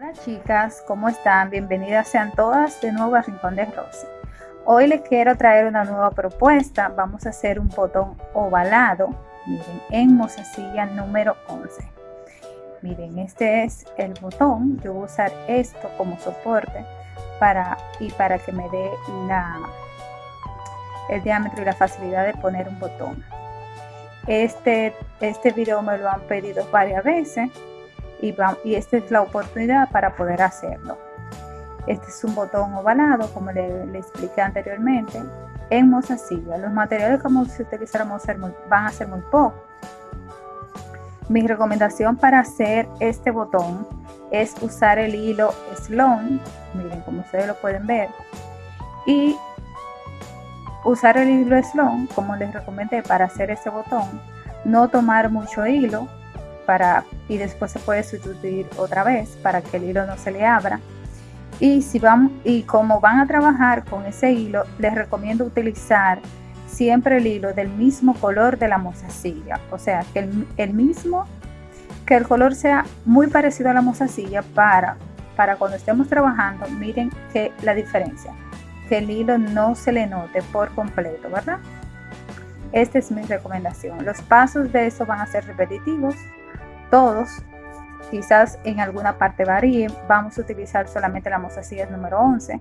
Hola chicas, ¿cómo están? Bienvenidas sean todas de nuevo a Rincón de Rosy. Hoy les quiero traer una nueva propuesta. Vamos a hacer un botón ovalado, miren, en mozasilla número 11. Miren, este es el botón. Yo voy a usar esto como soporte para, y para que me dé la, el diámetro y la facilidad de poner un botón. Este, este video me lo han pedido varias veces y, esta es la oportunidad para poder hacerlo. Este es un botón ovalado, como le, expliqué anteriormente, en mozasilla. Los materiales que vamos a utilizar van a ser muy pocos. Mi recomendación para hacer este botón es usar el hilo Sloan, miren como ustedes lo pueden ver, y usar el hilo Sloan, como les recomendé para hacer este botón, no tomar mucho hilo, y después se puede sustituir otra vez para que el hilo no se le abra. Y, si van, y como van a trabajar con ese hilo, les recomiendo utilizar siempre el hilo del mismo color de la mozasilla. O sea, que el, mismo, que el color sea muy parecido a la mozasilla para, para cuando estemos trabajando, miren que la diferencia. Que el hilo no se le note por completo, ¿verdad? Esta es mi recomendación. Los pasos de eso van a ser repetitivos todos, quizás en alguna parte varíen, vamos a utilizar solamente la mozasilla número 11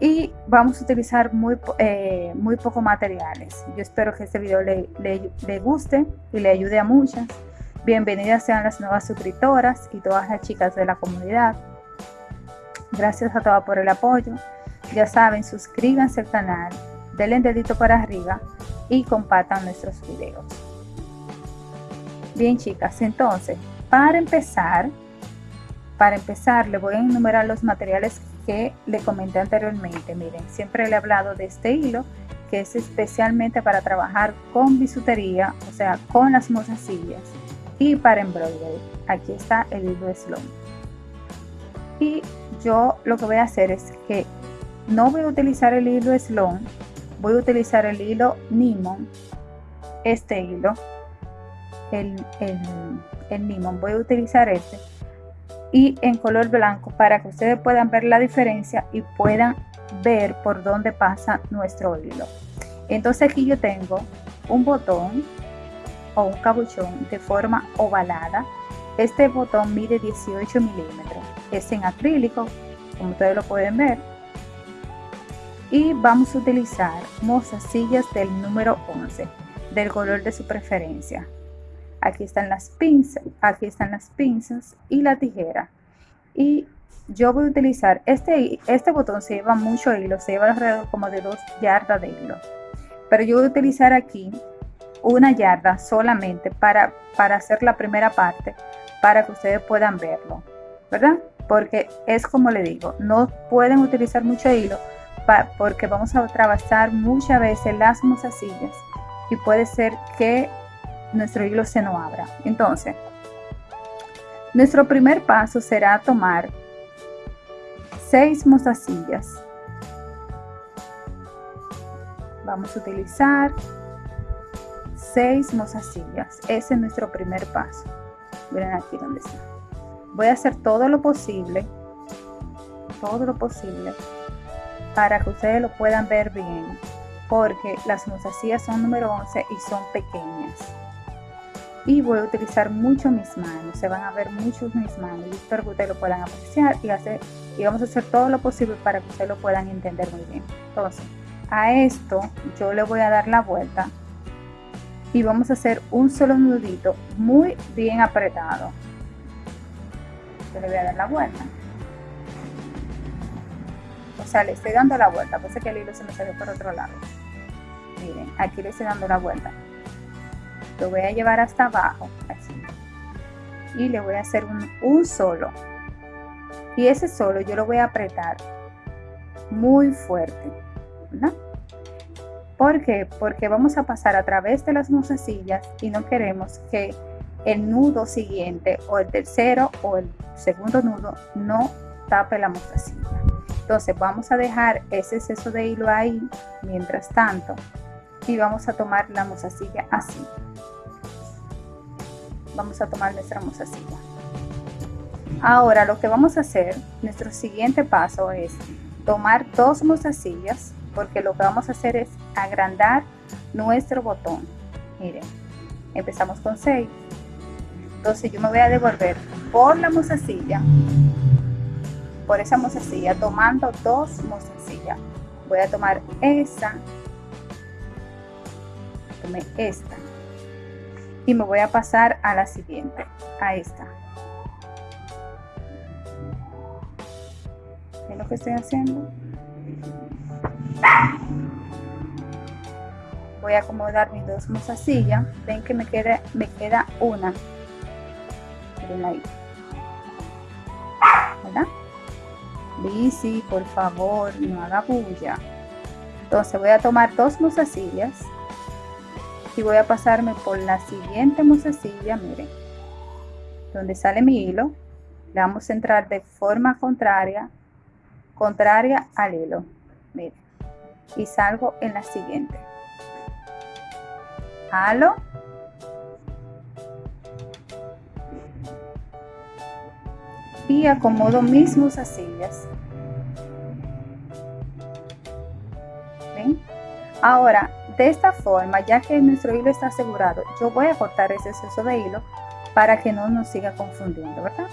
y vamos a utilizar muy, eh, muy poco materiales. Yo espero que este video le, le, guste y le ayude a muchas. Bienvenidas sean las nuevas suscriptoras y todas las chicas de la comunidad. Gracias a todas por el apoyo. Ya saben, suscríbanse al canal, denle el dedito para arriba y compartan nuestros videos. Bien, chicas, entonces, para empezar, para empezar, le voy a enumerar los materiales que le comenté anteriormente. Miren, siempre le he hablado de este hilo, que es especialmente para trabajar con bisutería, o sea, con las mozasillas y para embroidery. Aquí está el hilo Sloan. Y yo lo que voy a hacer es que no voy a utilizar el hilo Sloan, voy a utilizar el hilo Nimon, este hilo, el, el, Voy a utilizar este y en color blanco para que ustedes puedan ver la diferencia y puedan ver por dónde pasa nuestro hilo. Entonces aquí yo tengo un botón o un cabuchón de forma ovalada. Este botón mide 18 milímetros. Es en acrílico, como ustedes lo pueden ver. Y vamos a utilizar mozasillas del número 11, del color de su preferencia aquí están las pinzas, aquí están las pinzas y la tijera. Y yo voy a utilizar, este, este botón se lleva mucho hilo, se lleva alrededor como de dos yardas de hilo. Pero yo voy a utilizar aquí una yarda solamente para, para hacer la primera parte, para que ustedes puedan verlo, ¿verdad? Porque es como le digo, no pueden utilizar mucho hilo porque vamos a trabajar muchas veces las mozasillas y puede ser que nuestro hilo se no abra. Entonces, nuestro primer paso será tomar seis mozasillas. Vamos a utilizar seis mozasillas. Ese es nuestro primer paso. Miren aquí donde está. Voy a hacer todo lo posible, todo lo posible, para que ustedes lo puedan ver bien, porque las mozasillas son número 11 y son pequeñas y voy a utilizar mucho mis manos, se van a ver mucho mis manos, espero que ustedes lo puedan apreciar y, hacer, y vamos a hacer todo lo posible para que ustedes lo puedan entender muy bien. Entonces, a esto yo le voy a dar la vuelta y vamos a hacer un solo nudito muy bien apretado. Yo le voy a dar la vuelta. O sea, le estoy dando la vuelta, parece que el hilo se me salió por otro lado. Miren, aquí le estoy dando la vuelta lo voy a llevar hasta abajo así y le voy a hacer un, solo y ese solo yo lo voy a apretar muy fuerte ¿verdad? ¿Por qué? Porque vamos a pasar a través de las mozasillas y no queremos que el nudo siguiente o el tercero o el segundo nudo no tape la mozasilla. Entonces vamos a dejar ese exceso de hilo ahí mientras tanto y vamos a tomar la mozasilla así vamos a tomar nuestra mozasilla Ahora lo que vamos a hacer, nuestro siguiente paso es tomar dos mozasillas porque lo que vamos a hacer es agrandar nuestro botón. Miren, empezamos con 6. Entonces yo me voy a devolver por la mozasilla, por esa mozasilla, tomando dos mozasillas. Voy a tomar esa, esta y me voy a pasar a la siguiente, a esta. ¿Ven lo que estoy haciendo? Voy a acomodar mis dos mozasillas. Ven que me queda, me queda una. Miren ahí. ¿Verdad? Bici, por favor, no haga bulla. Entonces voy a tomar dos mozasillas y voy a pasarme por la siguiente mozasilla, miren, donde sale mi hilo, le vamos a entrar de forma contraria, contraria al hilo, miren, y salgo en la siguiente. Halo. Y acomodo mis mozasillas. Ahora, de esta forma, ya que nuestro hilo está asegurado, yo voy a cortar ese exceso de hilo para que no nos siga confundiendo, ¿verdad?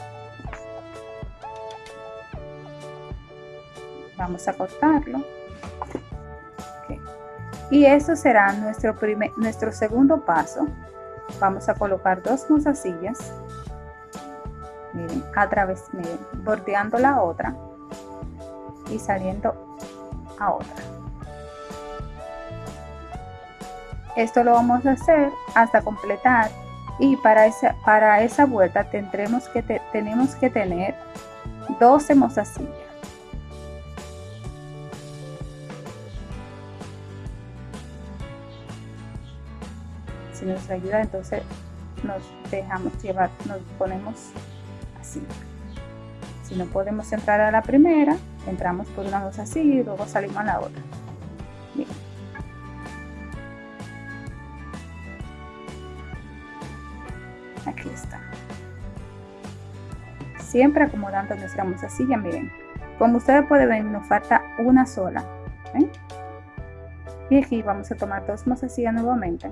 Vamos a cortarlo. Y eso será nuestro, primer, nuestro segundo paso. Vamos a colocar dos mozasillas. Miren, a través, miren, bordeando la otra y saliendo a otra. Esto lo vamos a hacer hasta completar y para esa, para esa vuelta tendremos que tenemos que tener 12 mozasillas. Si nos ayuda entonces nos dejamos llevar, nos ponemos así. Si no podemos entrar a la primera, entramos por una mozasilla y luego salimos a la otra. aquí siempre acomodando nuestra mozasilla miren. Como ustedes pueden ver nos falta una sola y aquí vamos a tomar dos mozasillas nuevamente.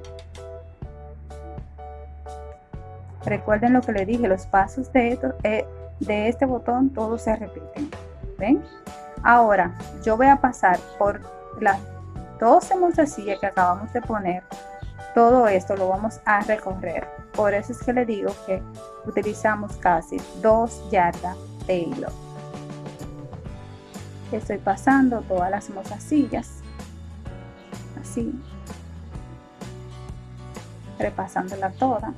Recuerden lo que les dije los pasos de, eh, de este botón todos se repiten ven ahora yo voy a pasar por las 12 mozasillas que acabamos de poner. Todo esto lo vamos a recorrer por eso es que le digo que utilizamos casi dos yardas de hilo. Estoy pasando todas las mozasillas así. Repasándola toda.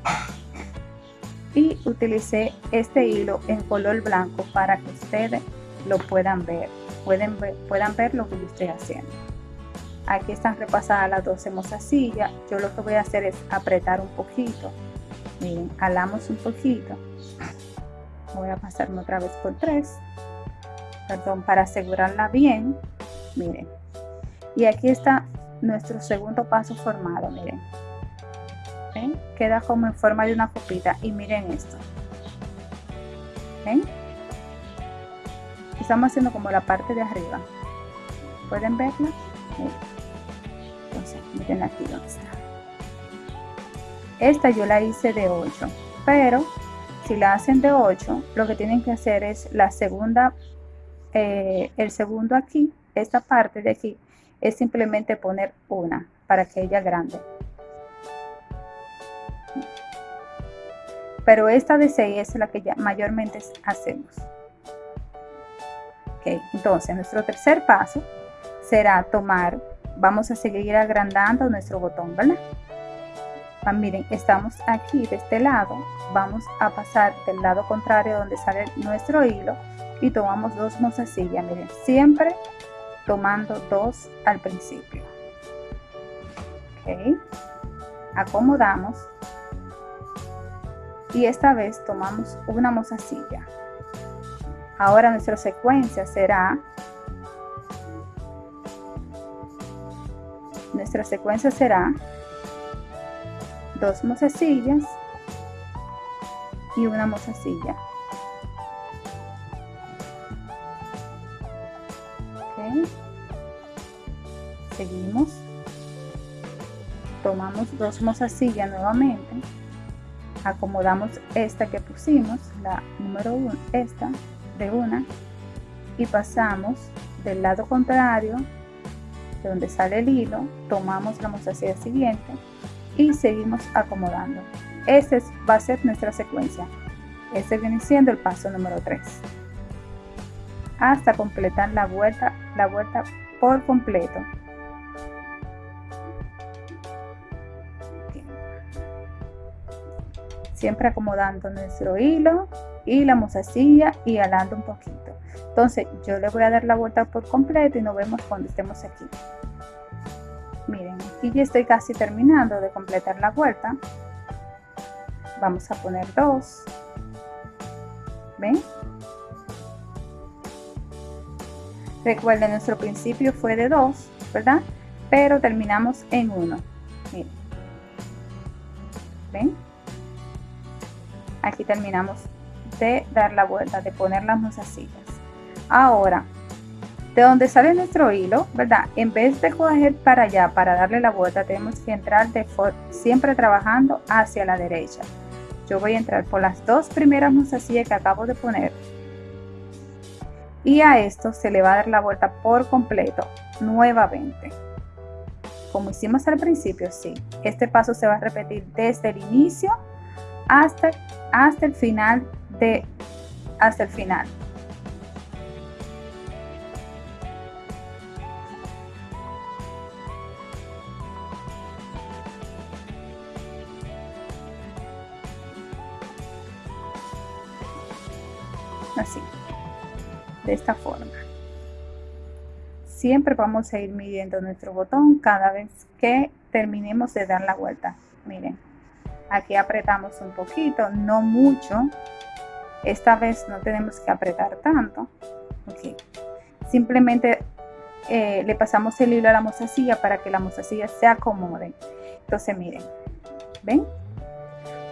Y utilicé este hilo en color blanco para que ustedes lo puedan ver. Pueden ver, puedan ver lo que yo estoy haciendo. Aquí están repasadas las 12 mozasillas yo lo que voy a hacer es apretar un poquito miren jalamos un poquito. Voy a pasarme otra vez por tres. Perdón para asegurarla bien miren. Y aquí está nuestro segundo paso formado miren. Queda como en forma de una copita. Y miren esto. ¿Ven? estamos haciendo como la parte de arriba. Pueden verla entonces miren aquí donde está esta yo la hice de 8, pero si la hacen de 8, lo que tienen que hacer es la segunda, eh, el segundo aquí, esta parte de aquí, es simplemente poner una para que ella grande. Pero esta de 6 es la que ya mayormente hacemos. Ok, entonces nuestro tercer paso será tomar, vamos a seguir agrandando nuestro botón, ¿verdad? Ah, miren, estamos aquí de este lado, vamos a pasar del lado contrario donde sale nuestro hilo y tomamos dos mozasillas, miren, siempre tomando dos al principio. Ok, acomodamos y esta vez tomamos una mozasilla. Ahora nuestra secuencia será nuestra secuencia será dos mozasillas y una mozasilla. Seguimos. Tomamos dos mozasillas nuevamente. Acomodamos esta que pusimos, la número uno esta de una, y pasamos del lado contrario, de donde sale el hilo, tomamos la mozasilla siguiente y seguimos acomodando. Este va a ser nuestra secuencia. Este viene siendo el paso número 3 hasta completar la vuelta la vuelta por completo. Siempre acomodando nuestro hilo y la mozasilla y alando un poquito. Entonces yo le voy a dar la vuelta por completo y nos vemos cuando estemos aquí miren aquí ya estoy casi terminando de completar la vuelta. Vamos a poner dos. Ven recuerden nuestro principio fue de dos verdad pero terminamos en uno. Miren. Ven aquí terminamos de dar la vuelta de poner las mozasillas ahora de donde sale nuestro hilo verdad en vez de coger para allá para darle la vuelta tenemos que entrar de siempre trabajando hacia la derecha. Yo voy a entrar por las dos primeras mozasillas que acabo de poner. Y a esto se le va a dar la vuelta por completo nuevamente. Como hicimos al principio sí este paso se va a repetir desde el inicio hasta hasta el final de hasta el final de esta forma. Siempre vamos a ir midiendo nuestro botón cada vez que terminemos de dar la vuelta. Miren aquí apretamos un poquito no mucho. Esta vez no tenemos que apretar tanto. Simplemente eh, le pasamos el hilo a la mozasilla para que la mozasilla se acomode. Entonces miren ven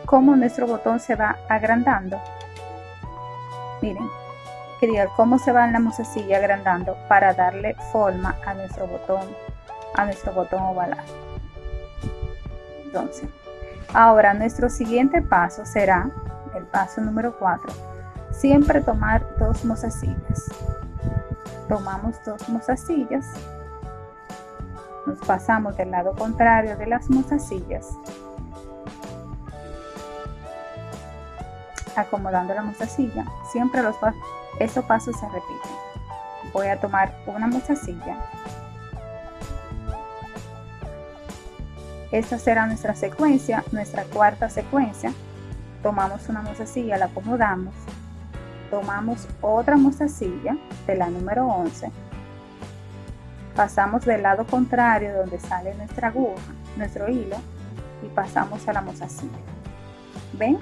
cómo nuestro botón se va agrandando. Miren quería cómo se va en la mozasilla agrandando para darle forma a nuestro botón a nuestro botón ovalado entonces Ahora nuestro siguiente paso será el paso número 4. Siempre tomar dos mozasillas. Tomamos dos mozasillas. Nos pasamos del lado contrario de las mozasillas. Acomodando la mozasilla. Siempre los esos pasos se repiten. Voy a tomar una mozasilla Esta será nuestra secuencia, nuestra cuarta secuencia. Tomamos una mozasilla, la acomodamos. Tomamos otra mozasilla de la número 11. Pasamos del lado contrario donde sale nuestra aguja, nuestro hilo, y pasamos a la mozasilla. ¿Ven?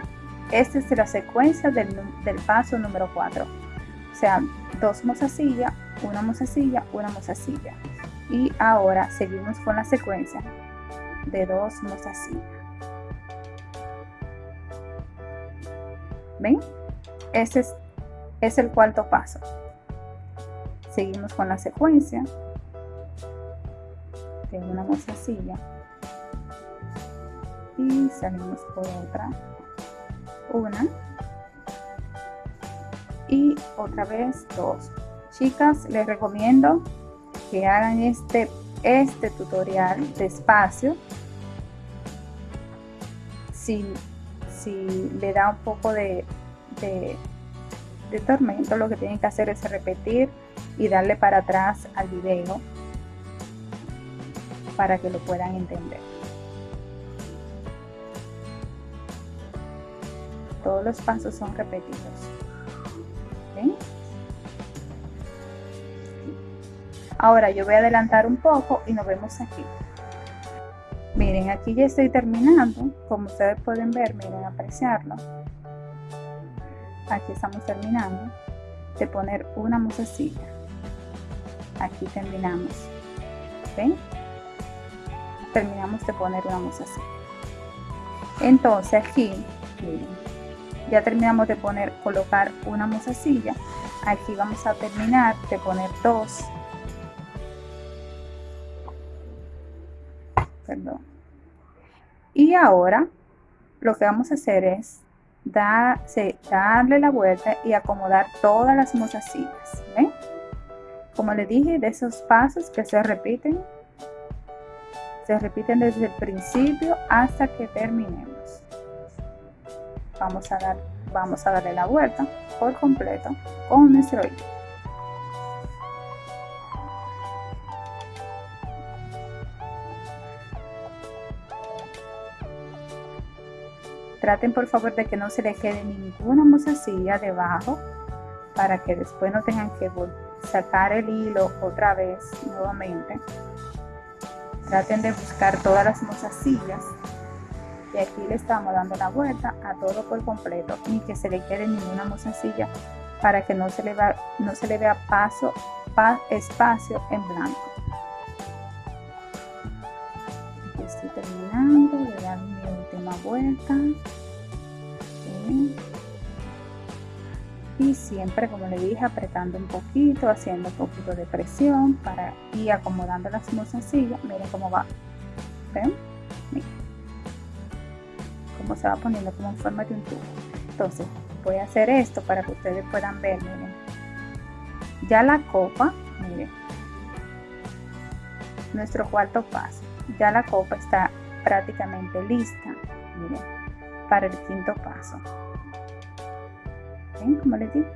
Esta es la secuencia del, del paso número 4. Sea, dos mozasillas, una mozasilla, una mozasilla. Y ahora seguimos con la secuencia de dos mozasillas. ¿Ven? Ese es, es el cuarto paso. Seguimos con la secuencia de una mozasilla y salimos por otra una y otra vez dos. Chicas les recomiendo que hagan este este tutorial despacio. Si, si le da un poco de, de, de tormento lo que tienen que hacer es repetir y darle para atrás al video para que lo puedan entender. Todos los pasos son repetidos Ahora yo voy a adelantar un poco y nos vemos aquí. Miren, aquí ya estoy terminando. Como ustedes pueden ver, miren, apreciarlo. Aquí estamos terminando de poner una musecilla. Aquí terminamos. ¿Ven? Terminamos de poner una musecilla. Entonces aquí, miren, ya terminamos de poner colocar una mozasilla. Aquí vamos a terminar de poner dos. Perdón. Y ahora lo que vamos a hacer es darle la vuelta y acomodar todas las mozasillas ¿ven? como le dije de esos pasos que se repiten se repiten desde el principio hasta que terminemos. Vamos a, dar, vamos a darle la vuelta por completo con nuestro hilo. Traten por favor de que no se le quede ninguna mozasilla debajo para que después no tengan que sacar el hilo otra vez nuevamente. Traten de buscar todas las mozasillas y aquí le estamos dando la vuelta a todo por completo ni que se le quede ninguna mozasilla para que no se le, va, no se le vea paso, espacio en blanco. estoy terminando de dar mi última vuelta. Y siempre, como le dije, apretando un poquito, haciendo un poquito de presión para ir acomodando las mozasillas. Miren cómo va. ¿Ven? Miren. Se va poniendo como en forma de un tubo. Entonces, voy a hacer esto para que ustedes puedan ver, miren. Ya la copa, miren. Nuestro cuarto paso. Ya la copa está prácticamente lista, para el quinto paso. ¿Ven? Como les digo.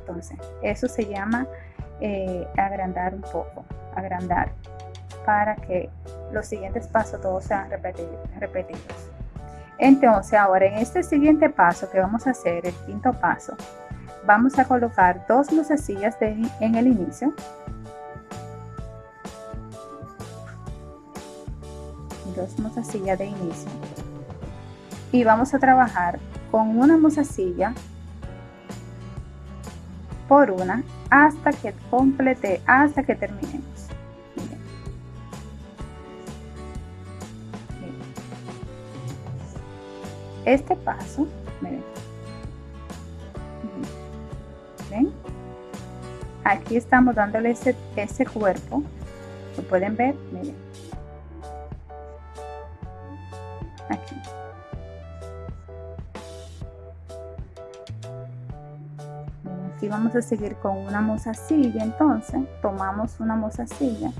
Entonces, eso se llama eh, agrandar un poco, agrandar, para que los siguientes pasos todos sean repetidos. Entonces, ahora en este siguiente paso que vamos a hacer, el quinto paso, vamos a colocar dos lucecillas en el inicio. Dos mozasillas de inicio. Y vamos a trabajar con una mozasilla por una hasta que complete, hasta que terminemos. Este paso, miren. ¿Ven? Aquí estamos dándole ese, ese cuerpo. Lo pueden ver, miren. Aquí. Aquí vamos a seguir con una mozasilla, entonces tomamos una mozasilla.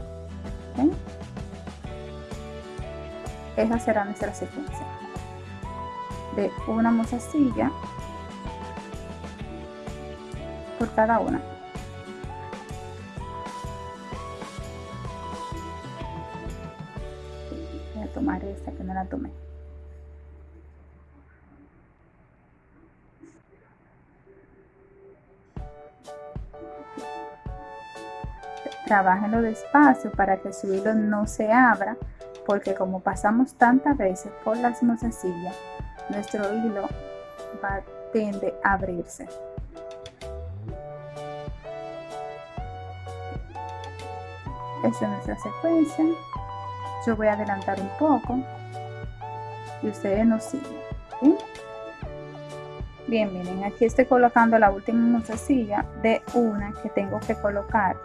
¿ven? Esa será nuestra secuencia de una mozasilla por cada una. Voy a tomar esta que no la tomé. Trabajenlo despacio para que su hilo no se abra porque como pasamos tantas veces por las mozasillas nuestro hilo va, tiende a abrirse. Esta es nuestra secuencia. Yo voy a adelantar un poco y ustedes nos siguen. Bien, miren, aquí estoy colocando la última mozasilla de una que tengo que colocar,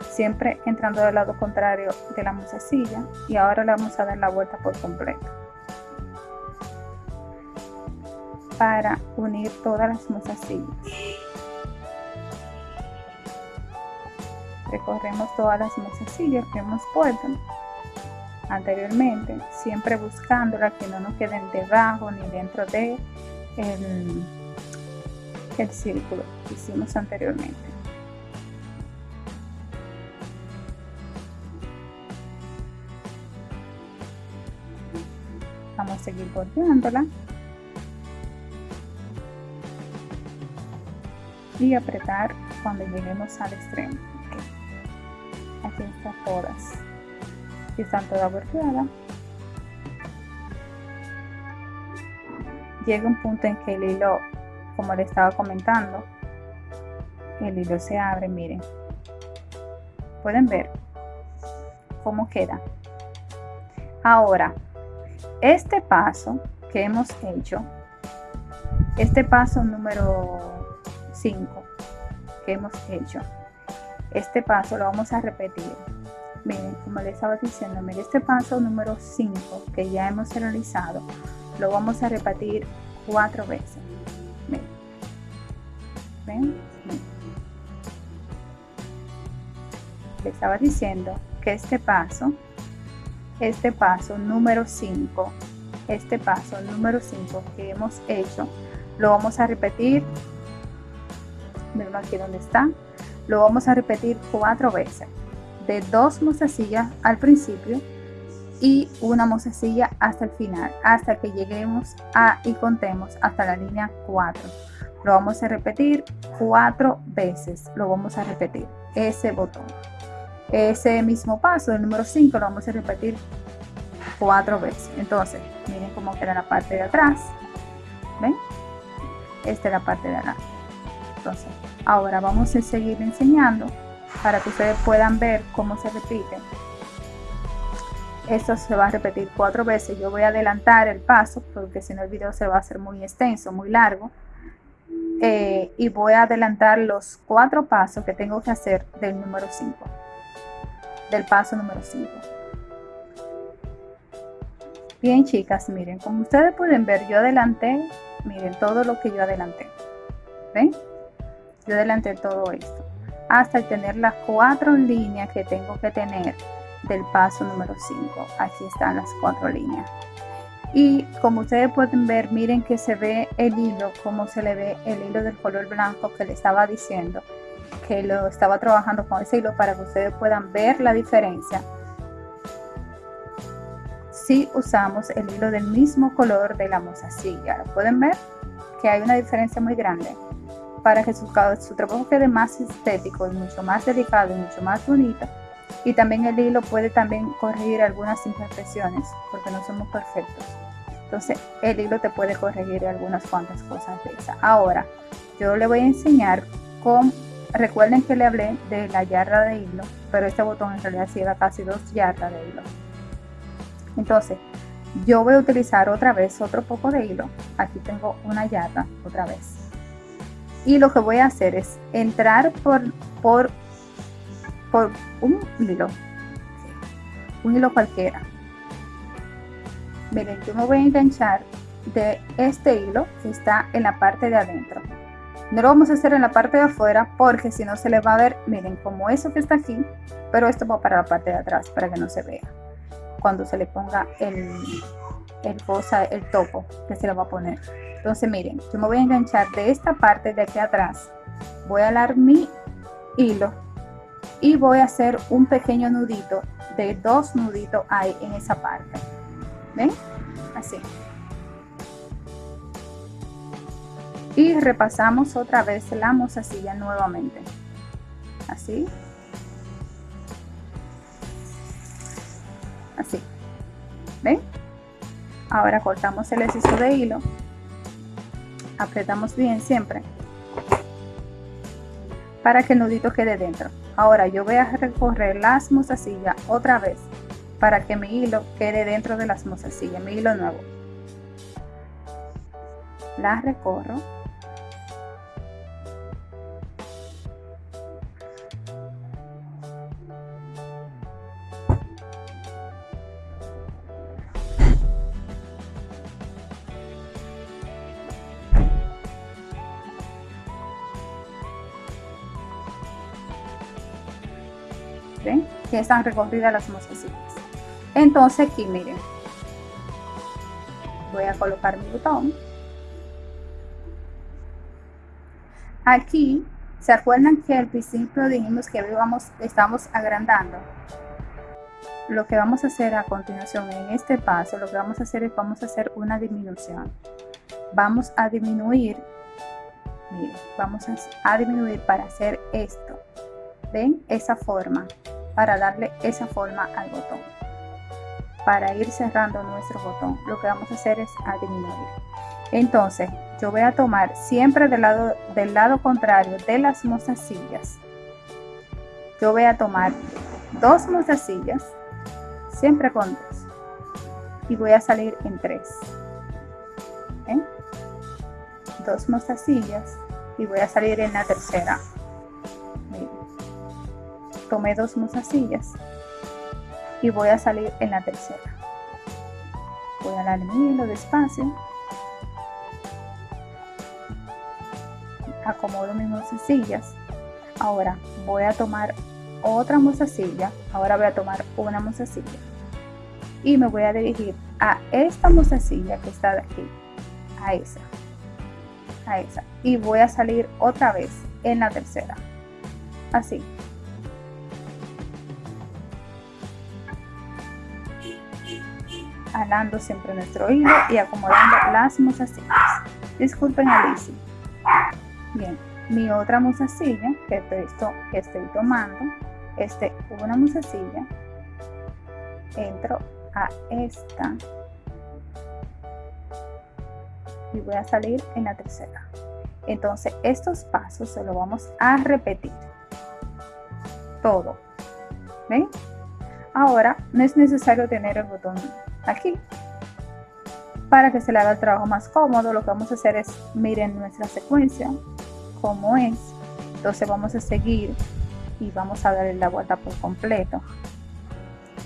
Siempre entrando del lado contrario de la mozasilla y ahora le vamos a dar la vuelta por completo. Para unir todas las mozasillas. Recorremos todas las mozasillas que hemos puesto anteriormente, siempre buscándola que no nos queden debajo ni dentro de el círculo que hicimos anteriormente. Vamos a seguir bordeándola y apretar cuando lleguemos al extremo. Aquí están todas. están todas volteadas. Llega un punto en que el hilo, como le estaba comentando, el hilo se abre, miren. Pueden ver cómo queda. Ahora, este paso que hemos hecho, este paso número 5 que hemos hecho. Este paso lo vamos a repetir miren, como les estaba diciendo, miren, este paso número 5 que ya hemos realizado, lo vamos a repetir cuatro veces. Miren. ¿Ven? Les estaba diciendo que este paso, este paso número 5, este paso número 5 que hemos hecho, lo vamos a repetir. Miren aquí donde está. Lo vamos a repetir cuatro veces de dos mozasillas al principio y una mozasilla hasta el final, hasta que lleguemos a y contemos hasta la línea 4. Lo vamos a repetir cuatro veces, lo vamos a repetir, ese botón. Ese mismo paso, el número 5, lo vamos a repetir cuatro veces. Entonces, miren cómo queda la parte de atrás. ¿Ven? Esta es la parte de atrás. Entonces, ahora vamos a seguir enseñando para que ustedes puedan ver cómo se repite. Esto se va a repetir cuatro veces. Yo voy a adelantar el paso porque si no el video se va a hacer muy extenso, muy largo. Eh, y voy a adelantar los cuatro pasos que tengo que hacer del número 5. Del paso número 5. Bien chicas, miren, como ustedes pueden ver, yo adelanté, miren todo lo que yo adelanté. ¿Ven? Yo adelanté todo esto hasta tener las cuatro líneas que tengo que tener del paso número 5. Aquí están las cuatro líneas. Y como ustedes pueden ver, miren que se ve el hilo, como se le ve el hilo del color blanco que le estaba diciendo, que lo estaba trabajando con ese hilo para que ustedes puedan ver la diferencia. Si usamos el hilo del mismo color de la mozasilla, pueden ver? Que hay una diferencia muy grande para que su, su trabajo quede más estético y mucho más delicado y mucho más bonito. Y también el hilo puede también corregir algunas imperfecciones porque no somos perfectos. Entonces el hilo te puede corregir algunas cuantas cosas de esa. Ahora yo le voy a enseñar cómo, recuerden que le hablé de la yarda de hilo, pero este botón en realidad lleva casi dos yardas de hilo. Entonces yo voy a utilizar otra vez otro poco de hilo. Aquí tengo una yarda otra vez y lo que voy a hacer es entrar por, por, por un hilo, un hilo cualquiera. Miren, yo me voy a enganchar de este hilo que está en la parte de adentro. No lo vamos a hacer en la parte de afuera porque si no se le va a ver, miren, como eso que está aquí, pero esto va para la parte de atrás para que no se vea. Cuando se le ponga el, el el topo que se le va a poner. Entonces miren, yo me voy a enganchar de esta parte de aquí atrás. Voy a alar mi hilo y voy a hacer un pequeño nudito de dos nuditos ahí en esa parte. ¿Ven? Así. Y repasamos otra vez la mozasilla nuevamente. Así. Así. ¿Ven? Ahora cortamos el exceso de hilo. Apretamos bien siempre. Para que el nudito quede dentro. Ahora yo voy a recorrer las mozasillas otra vez. Para que mi hilo quede dentro de las mozasillas mi hilo nuevo. La recorro que están recorridas las mosquecitas. Entonces aquí miren, voy a colocar mi botón. Aquí, ¿se acuerdan que al principio dijimos que vamos, estamos agrandando? Lo que vamos a hacer a continuación en este paso, lo que vamos a hacer es vamos a hacer una disminución. Vamos a disminuir, miren, vamos a disminuir para hacer esto. ¿Ven? Esa forma para darle esa forma al botón. Para ir cerrando nuestro botón, lo que vamos a hacer es a. Entonces, yo voy a tomar siempre del lado, del lado contrario de las mozasillas. Yo voy a tomar dos mozasillas, siempre con dos. Y voy a salir en tres. Dos mozasillas y voy a salir en la tercera tomé dos mozasillas y voy a salir en la tercera. Voy a darle mi hilo despacio. Acomodo mis mozasillas ahora voy a tomar otra mozasilla ahora voy a tomar una mozasilla y me voy a dirigir a esta mozasilla que está de aquí a esa a esa. Y voy a salir otra vez en la tercera. Así alando siempre nuestro hilo y acomodando las mozasillas. Disculpen Alicia. Bien mi otra mozasilla que estoy, que estoy tomando este una mozasilla entro a esta y voy a salir en la tercera. Entonces estos pasos se lo vamos a repetir. Todo. ¿ven? ahora no es necesario tener el botón aquí para que se le haga el trabajo más cómodo lo que vamos a hacer es miren nuestra secuencia como es. Entonces vamos a seguir y vamos a darle la vuelta por completo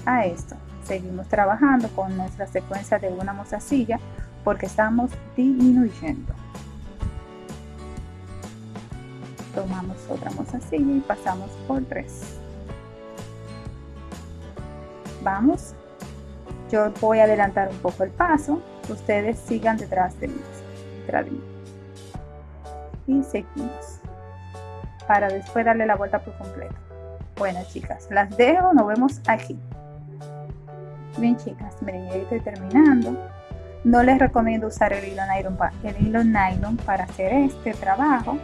a esto. Seguimos trabajando con nuestra secuencia de una mozasilla porque estamos disminuyendo. Tomamos otra mozasilla y pasamos por tres. Vamos yo voy a adelantar un poco el paso. Ustedes sigan detrás de mí, detrás de mí. y seguimos. Para después darle la vuelta por completo. Bueno chicas las dejo. Nos vemos aquí. Bien chicas miren ya estoy terminando. No les recomiendo usar el hilo nylon, el hilo nylon para hacer este trabajo.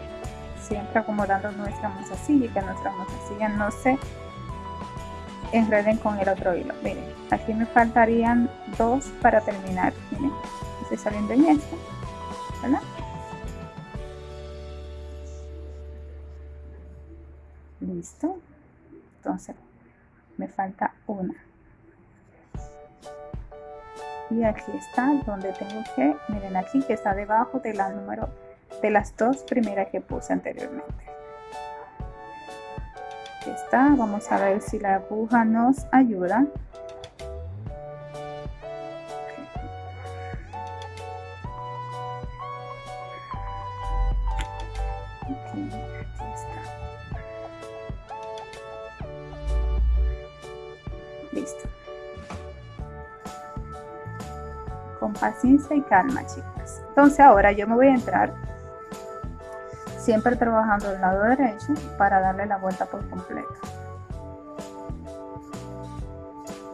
Siempre acomodando nuestra mozasilla y que nuestra mozasilla no se enreden con el otro hilo. Miren aquí me faltarían dos para terminar. Miren estoy saliendo en esto ¿verdad? listo. Entonces me falta una. Y aquí está donde tengo que miren aquí que está debajo de la número de las dos primeras que puse anteriormente aquí está. Vamos a ver si la aguja nos ayuda. Listo. Con paciencia y calma chicas. Entonces ahora yo me voy a entrar siempre trabajando del lado derecho para darle la vuelta por completo.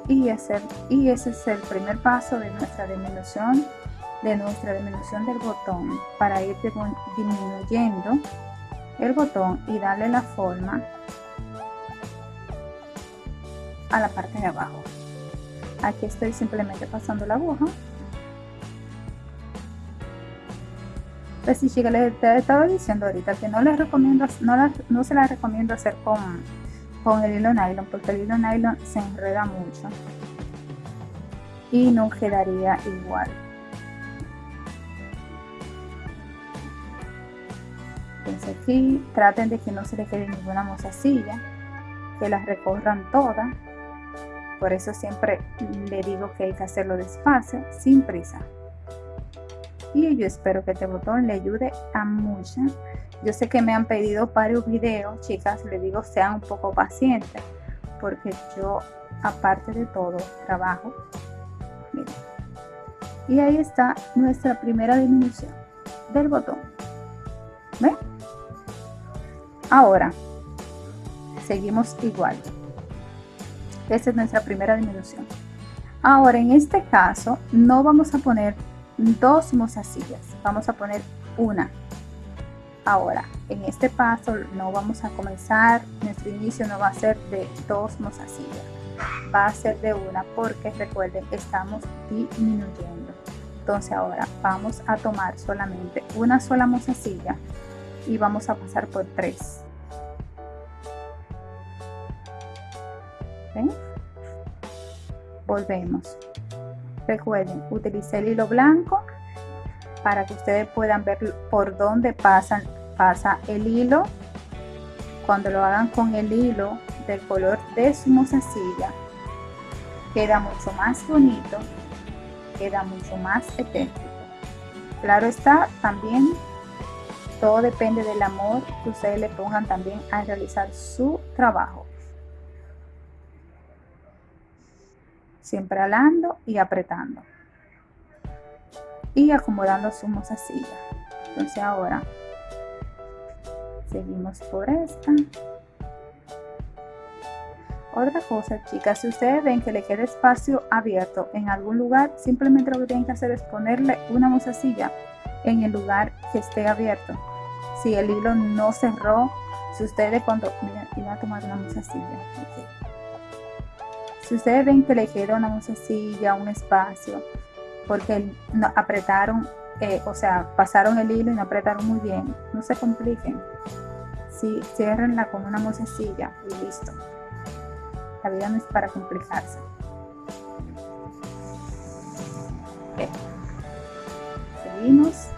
Y ese, y ese es el primer paso de nuestra disminución de nuestra disminución del botón para ir disminuyendo el botón y darle la forma a la parte de abajo. Aquí estoy simplemente pasando la aguja pues si chica les estaba diciendo ahorita que no les recomiendo no, no se la recomiendo hacer con con el hilo nylon porque el hilo nylon se enreda mucho y no quedaría igual entonces aquí traten de que no se le quede ninguna mozasilla que las recorran todas por eso siempre le digo que hay que hacerlo despacio, sin prisa. Y yo espero que este botón le ayude a muchas. Yo sé que me han pedido varios videos, chicas, les digo sean un poco pacientes, porque yo, aparte de todo, trabajo. Y ahí está nuestra primera disminución del botón. ¿Ven? Ahora, seguimos igual. Esa es nuestra primera disminución. Ahora, en este caso, no vamos a poner dos mozasillas, vamos a poner una. Ahora, en este paso no vamos a comenzar, nuestro inicio no va a ser de dos mozasillas, va a ser de una porque recuerden, estamos disminuyendo. Entonces ahora vamos a tomar solamente una sola mozasilla y vamos a pasar por tres. Volvemos. Recuerden, utilicé el hilo blanco para que ustedes puedan ver por dónde pasa el hilo. Cuando lo hagan con el hilo del color de su mozasilla, queda mucho más bonito, queda mucho más estético. Claro está, también todo depende del amor que ustedes le pongan también a realizar su trabajo. Siempre alando y apretando. Y acomodando su mozasilla. Entonces ahora seguimos por esta. Otra cosa, chicas, si ustedes ven que le queda espacio abierto en algún lugar, simplemente lo que tienen que hacer es ponerle una mozasilla en el lugar que esté abierto. Si el hilo no cerró, si ustedes cuando, miren, iba a tomar una mozasilla. Si ustedes ven que le queda una mozasilla, un espacio, porque apretaron, eh, o sea, pasaron el hilo y no apretaron muy bien, no se compliquen. Si cierrenla con una mozasilla y listo. La vida no es para complicarse. Seguimos.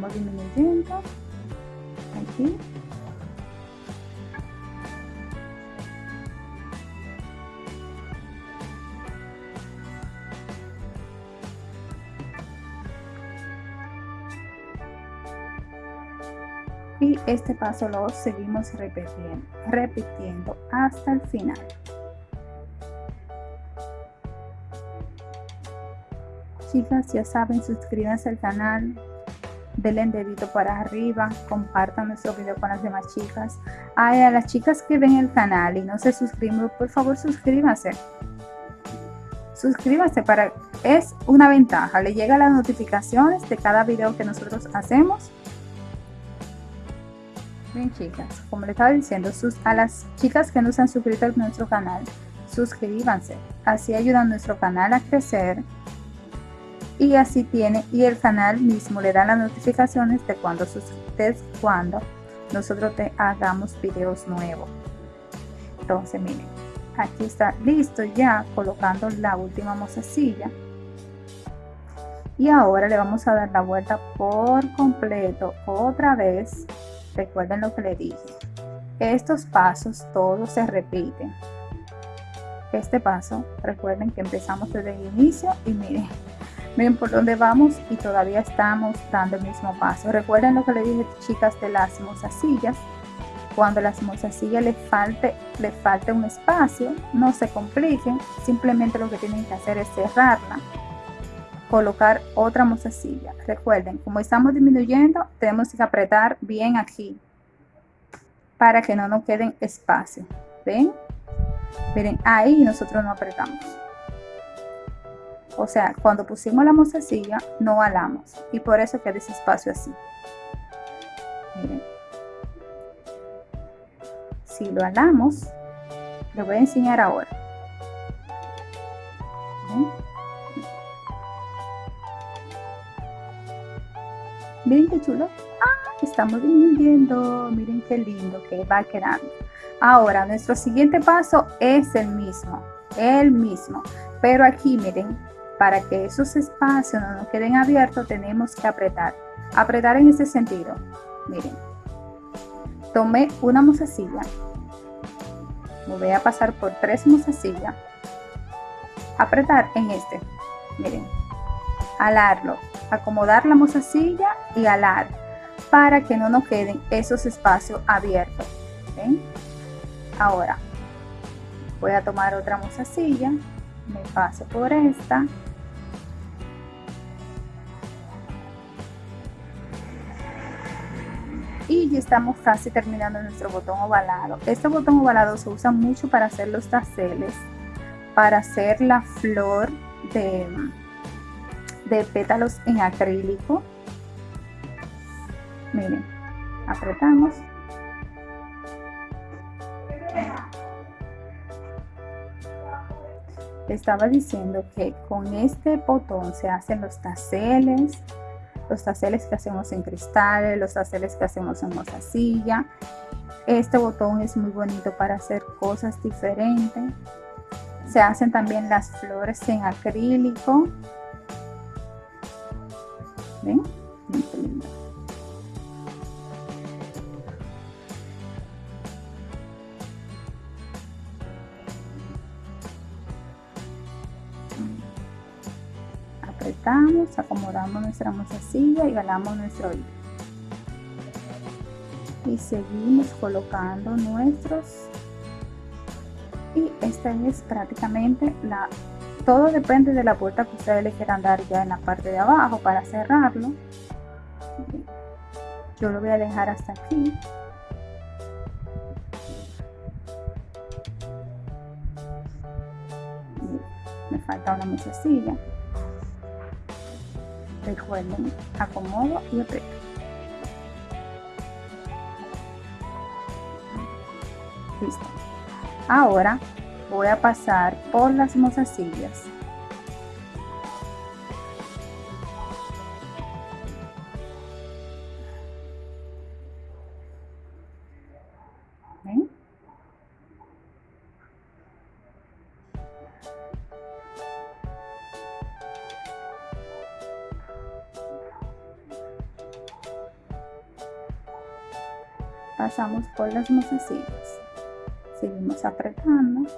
Estamos disminuyendo aquí. Y este paso lo seguimos repitiendo, repitiendo hasta el final. Chicas, ya saben, suscríbanse al canal, denle dedito para arriba, compartan nuestro video con las demás chicas. Ay, a las chicas que ven el canal y no se suscriben, por favor suscríbanse. Suscríbanse para, es una ventaja, le llegan las notificaciones de cada video que nosotros hacemos. Bien chicas, como les estaba diciendo, sus, a las chicas que no se han suscrito a nuestro canal, suscríbanse. Así ayudan a nuestro canal a crecer y así tiene y el canal mismo le da las notificaciones de cuando, cuando nosotros te hagamos videos nuevos. Entonces miren aquí está listo ya colocando la última mozasilla y ahora le vamos a dar la vuelta por completo otra vez. Recuerden lo que le dije. Estos pasos todos se repiten. Este paso recuerden que empezamos desde el inicio y miren Miren por dónde vamos y todavía estamos dando el mismo paso. Recuerden lo que le dije chicas de las mozasillas. Cuando las mozasillas le falte, le falte un espacio, no se compliquen. Simplemente lo que tienen que hacer es cerrarla. Colocar otra mozasilla. Recuerden, como estamos disminuyendo, tenemos que apretar bien aquí. Para que no nos queden espacio. ¿Ven? Miren, ahí nosotros no apretamos. O sea, cuando pusimos la mozasilla, no alamos. Y por eso queda ese espacio así. Miren. Si lo alamos, lo voy a enseñar ahora. Miren qué chulo. Ah, estamos disminuyendo. Miren qué lindo que va quedando. Ahora, nuestro siguiente paso es el mismo. El mismo. Pero aquí, miren, para que esos espacios no nos queden abiertos, tenemos que apretar. Apretar en ese sentido. Miren. Tomé una mozasilla. Me voy a pasar por tres mozasillas. Apretar en este. Miren. Alarlo. Acomodar la mozasilla y alar. Para que no nos queden esos espacios abiertos. ¿Ven? Ahora. Voy a tomar otra mozasilla. Me paso por esta y ya estamos casi terminando nuestro botón ovalado. Este botón ovalado se usa mucho para hacer los taceles, para hacer la flor de, de pétalos en acrílico. Miren, apretamos. Estaba diciendo que con este botón se hacen los taceles, los taceles que hacemos en cristales, los taceles que hacemos en mozasilla. Este botón es muy bonito para hacer cosas diferentes. Se hacen también las flores en acrílico. ¿Ven? Apretamos, acomodamos nuestra mozasilla y ganamos nuestro hilo. Y seguimos colocando nuestros. Y esta es prácticamente la todo depende de la puerta que ustedes le quieran dar ya en la parte de abajo para cerrarlo. Yo lo voy a dejar hasta aquí. Me falta una musecilla recuerden acomodo y aprieto. Listo. Ahora voy a pasar por las mozasillas las mozasillas seguimos apretando.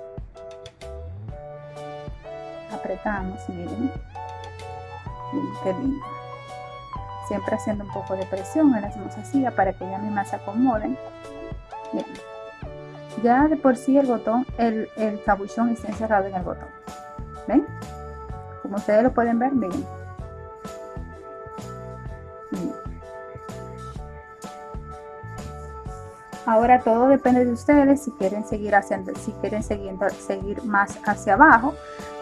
Apretamos miren. Miren qué lindo. Siempre haciendo un poco de presión en las mozasillas para que ya mismas se acomoden miren. ya de por sí el botón el, el cabuchón está encerrado en el botón. Ven como ustedes lo pueden ver miren Ahora todo depende de ustedes si quieren seguir haciendo, si quieren seguir, seguir más hacia abajo.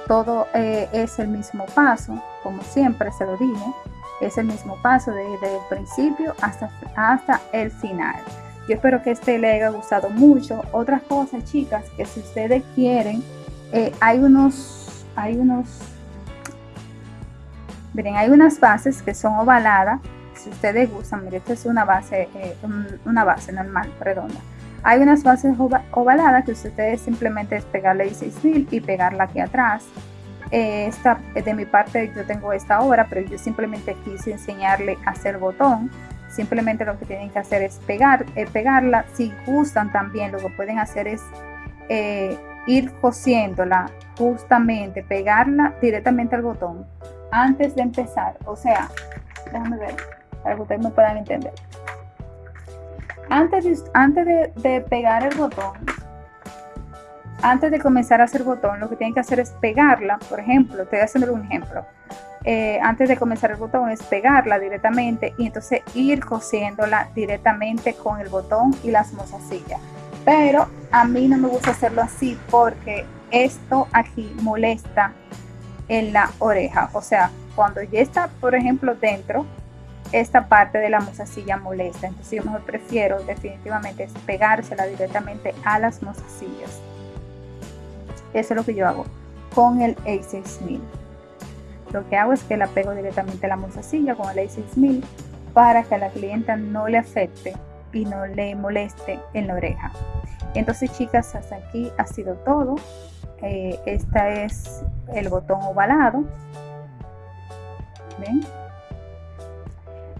Todo eh, es el mismo paso, como siempre se lo dije, es el mismo paso desde el principio hasta, hasta el final. Yo espero que este le haya gustado mucho. Otras cosas, chicas, que si ustedes quieren, eh, hay unos, hay unos, miren, hay unas bases que son ovaladas si ustedes gustan, mire, esta es una base, eh, una base normal, redonda. Hay unas bases ovaladas que ustedes simplemente es pegarle 16.000 y pegarla aquí atrás. Eh, esta, de mi parte yo tengo esta obra, pero yo simplemente quise enseñarle a hacer botón. Simplemente lo que tienen que hacer es pegar, eh, pegarla. Si gustan también, lo que pueden hacer es ir cosiéndola justamente, pegarla directamente al botón antes de empezar. O sea, déjame ver para que ustedes me puedan entender. Antes, de, antes de, pegar el botón, antes de comenzar a hacer botón, lo que tienen que hacer es pegarla. Por ejemplo, estoy haciendo un ejemplo. Eh, antes de comenzar el botón es pegarla directamente y entonces ir cosiéndola directamente con el botón y las mozasillas. Pero a mí no me gusta hacerlo así porque esto aquí molesta en la oreja. O sea, cuando ya está, por ejemplo, dentro, esta parte de la mozasilla molesta. Entonces yo mejor prefiero definitivamente pegársela directamente a las mozasillas. Eso es lo que yo hago con el A6000. Lo que hago es que la pego directamente a la mozasilla con el A6000 para que a la clienta no le afecte y no le moleste en la oreja. Entonces chicas, hasta aquí ha sido todo. Eh, este es el botón ovalado. ¿Ven?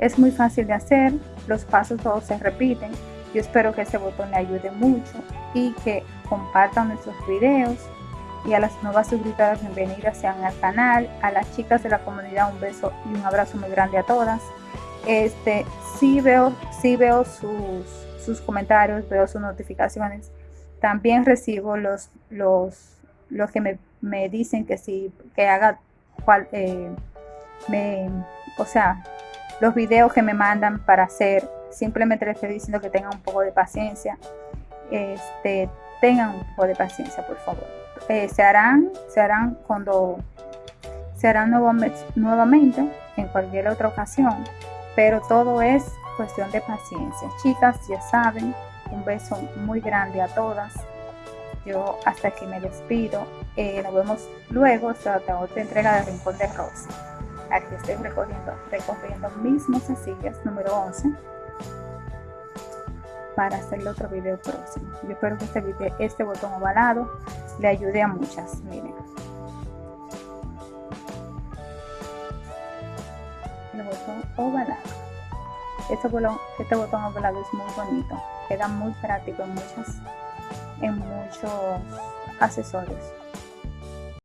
Es muy fácil de hacer, los pasos todos se repiten. Yo espero que este botón le ayude mucho y que compartan nuestros videos. Y a las nuevas suscriptoras, bienvenidas sean al canal. A las chicas de la comunidad, un beso y un abrazo muy grande a todas. Este, sí veo, sí veo sus, sus comentarios, veo sus notificaciones. También recibo los, los, los que me, me dicen que sí, que haga cual, eh, me, o sea, los videos que me mandan para hacer. Simplemente les estoy diciendo que tengan un poco de paciencia. Este, tengan un poco de paciencia, por favor. Eh, se harán, se harán cuando se harán nuevamente en cualquier otra ocasión, pero todo es cuestión de paciencia. Chicas, ya saben, un beso muy grande a todas. Yo hasta aquí me despido. Eh, nos vemos luego hasta otra entrega de Rincón de Rosa. Aquí estoy recorriendo, recorriendo mis mozasillas número 11 para hacer el otro video próximo. Yo espero que este, este botón ovalado le ayude a muchas. Miren. El botón ovalado. Este botón, este botón ovalado es muy bonito. Queda muy práctico en muchas en muchos accesorios.